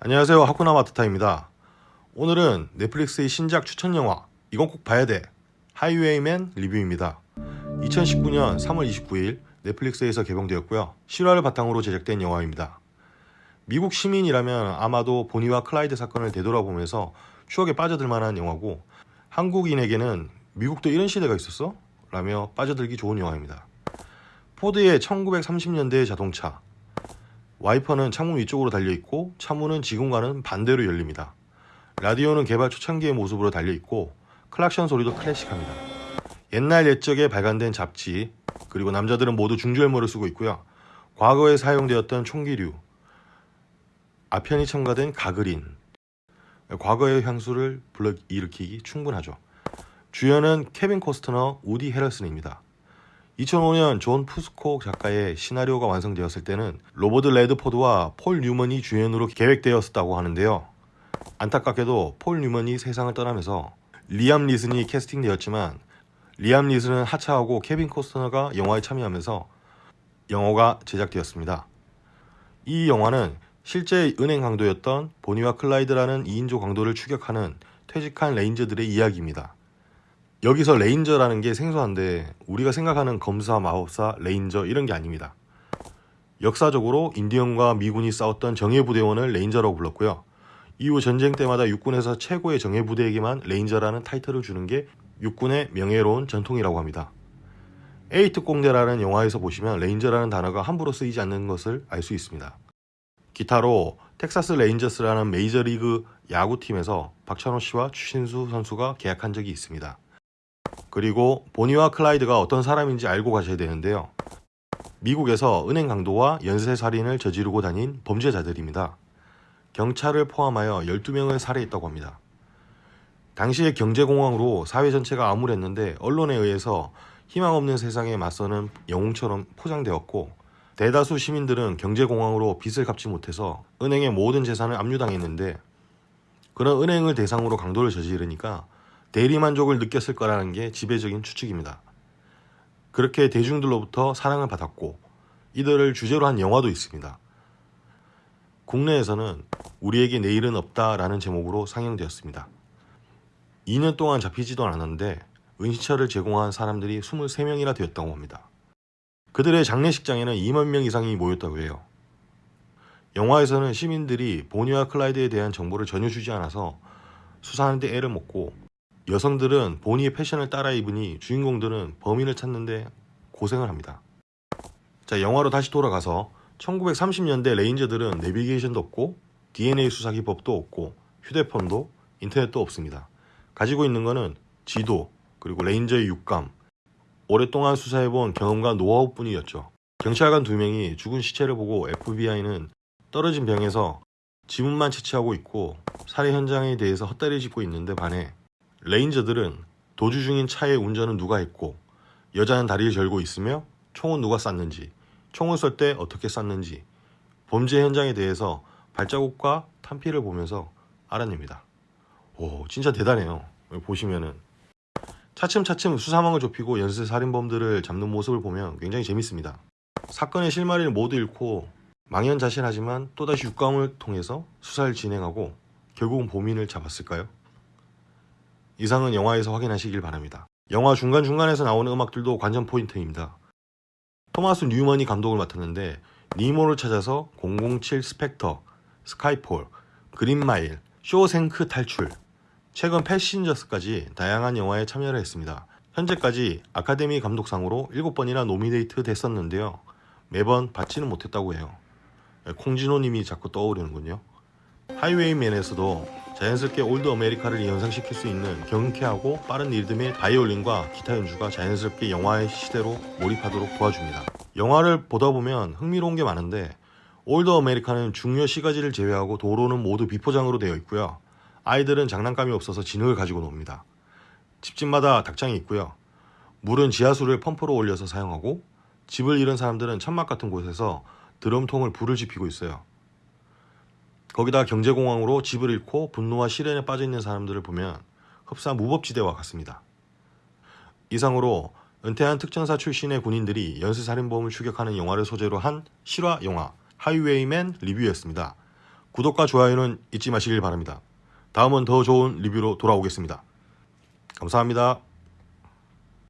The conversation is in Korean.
안녕하세요. 하쿠나 마타타입니다. 오늘은 넷플릭스의 신작 추천 영화 이건 꼭 봐야 돼. 하이웨이맨 리뷰입니다. 2019년 3월 29일 넷플릭스에서 개봉되었고요. 실화를 바탕으로 제작된 영화입니다. 미국 시민이라면 아마도 보니와 클라이드 사건을 되돌아보면서 추억에 빠져들 만한 영화고 한국인에게는 미국도 이런 시대가 있었어? 라며 빠져들기 좋은 영화입니다. 포드의 1930년대의 자동차 와이퍼는 창문 위쪽으로 달려있고 차문은 지금과는 반대로 열립니다. 라디오는 개발 초창기의 모습으로 달려있고 클락션 소리도 클래식합니다. 옛날 옛적에 발간된 잡지 그리고 남자들은 모두 중절모를 쓰고 있고요. 과거에 사용되었던 총기류 아편이 첨가된 가그린 과거의 향수를 불러일으키기 충분하죠. 주연은 케빈 코스트너, 우디 헤럴슨입니다. 2005년 존 푸스코 작가의 시나리오가 완성되었을 때는 로버트 레드포드와 폴 뉴먼이 주연으로 계획되었다고 하는데요. 안타깝게도 폴 뉴먼이 세상을 떠나면서 리암 니슨이 캐스팅되었지만 리암 니슨은 하차하고 케빈 코스터너가 영화에 참여하면서 영화가 제작되었습니다. 이 영화는 실제 은행 강도였던 보니와 클라이드라는 2인조 강도를 추격하는 퇴직한 레인저들의 이야기입니다. 여기서 레인저라는 게 생소한데 우리가 생각하는 검사, 마법사, 레인저 이런 게 아닙니다. 역사적으로 인디언과 미군이 싸웠던 정예부대원을 레인저라고 불렀고요. 이후 전쟁 때마다 육군에서 최고의 정예부대에게만 레인저라는 타이틀을 주는 게 육군의 명예로운 전통이라고 합니다. A 특공대라는 영화에서 보시면 레인저라는 단어가 함부로 쓰이지 않는 것을 알 수 있습니다. 기타로 텍사스 레인저스라는 메이저리그 야구팀에서 박찬호 씨와 추신수 선수가 계약한 적이 있습니다. 그리고 보니와 클라이드가 어떤 사람인지 알고 가셔야 되는데요. 미국에서 은행 강도와 연쇄살인을 저지르고 다닌 범죄자들입니다. 경찰을 포함하여 12명을 살해했다고 합니다. 당시의 경제공황으로 사회 전체가 암울했는데 언론에 의해서 희망 없는 세상에 맞서는 영웅처럼 포장되었고 대다수 시민들은 경제공황으로 빚을 갚지 못해서 은행의 모든 재산을 압류당했는데 그런 은행을 대상으로 강도를 저지르니까 대리만족을 느꼈을 거라는 게 지배적인 추측입니다. 그렇게 대중들로부터 사랑을 받았고 이들을 주제로 한 영화도 있습니다. 국내에서는 우리에게 내일은 없다라는 제목으로 상영되었습니다. 2년 동안 잡히지도 않았는데 은시처를 제공한 사람들이 23명이나 되었다고 합니다. 그들의 장례식장에는 2만 명 이상이 모였다고 해요. 영화에서는 시민들이 보니와 클라이드에 대한 정보를 전혀 주지 않아서 수사하는데 애를 먹고 여성들은 보니의 패션을 따라 입으니 주인공들은 범인을 찾는데 고생을 합니다. 자, 영화로 다시 돌아가서 1930년대 레인저들은 내비게이션도 없고 DNA 수사 기법도 없고 휴대폰도 인터넷도 없습니다. 가지고 있는 것은 지도 그리고 레인저의 육감 오랫동안 수사해본 경험과 노하우뿐이었죠. 경찰관 두 명이 죽은 시체를 보고 FBI는 떨어진 병에서 지문만 채취하고 있고 살해 현장에 대해서 헛다리 짚고 있는데 반해 레인저들은 도주 중인 차의 운전은 누가 했고 여자는 다리를 절고 있으며 총은 누가 쐈는지 총을 쏠 때 어떻게 쐈는지 범죄 현장에 대해서 발자국과 탄피를 보면서 알아냅니다. 오 진짜 대단해요. 보시면은 차츰차츰 수사망을 좁히고 연쇄 살인범들을 잡는 모습을 보면 굉장히 재밌습니다. 사건의 실마리를 모두 잃고 망연자실하지만 또다시 육감을 통해서 수사를 진행하고 결국은 범인을 잡았을까요? 이상은 영화에서 확인하시길 바랍니다. 영화 중간중간에서 나오는 음악들도 관전 포인트입니다. 토마스 뉴먼이 감독을 맡았는데 니모를 찾아서 007 스펙터, 스카이폴, 그린마일, 쇼생크 탈출, 최근 패신저스까지 다양한 영화에 참여를 했습니다. 현재까지 아카데미 감독상으로 7번이나 노미네이트 됐었는데요. 매번 받지는 못했다고 해요. 콩진호 님이 자꾸 떠오르는군요. 하이웨이맨에서도 자연스럽게 old America를 연상시킬 수 있는 경쾌하고 빠른 리듬의 바이올린과 기타 연주가 자연스럽게 영화의 시대로 몰입하도록 도와줍니다. 영화를 보다 보면 흥미로운 게 많은데 old America는 중요 시가지를 제외하고 도로는 모두 비포장으로 되어 있고요. 아이들은 장난감이 없어서 진흙을 가지고 놉니다. 집집마다 닭장이 있고요. 물은 지하수를 펌프로 올려서 사용하고 집을 잃은 사람들은 천막 같은 곳에서 드럼통을 불을 지피고 있어요. 거기다 경제공황으로 집을 잃고 분노와 시련에 빠져 있는 사람들을 보면 흡사 무법지대와 같습니다. 이상으로 은퇴한 특전사 출신의 군인들이 연쇄살인범을 추격하는 영화를 소재로 한 실화 영화 하이웨이맨 리뷰였습니다. 구독과 좋아요는 잊지 마시길 바랍니다. 다음은 더 좋은 리뷰로 돌아오겠습니다. 감사합니다.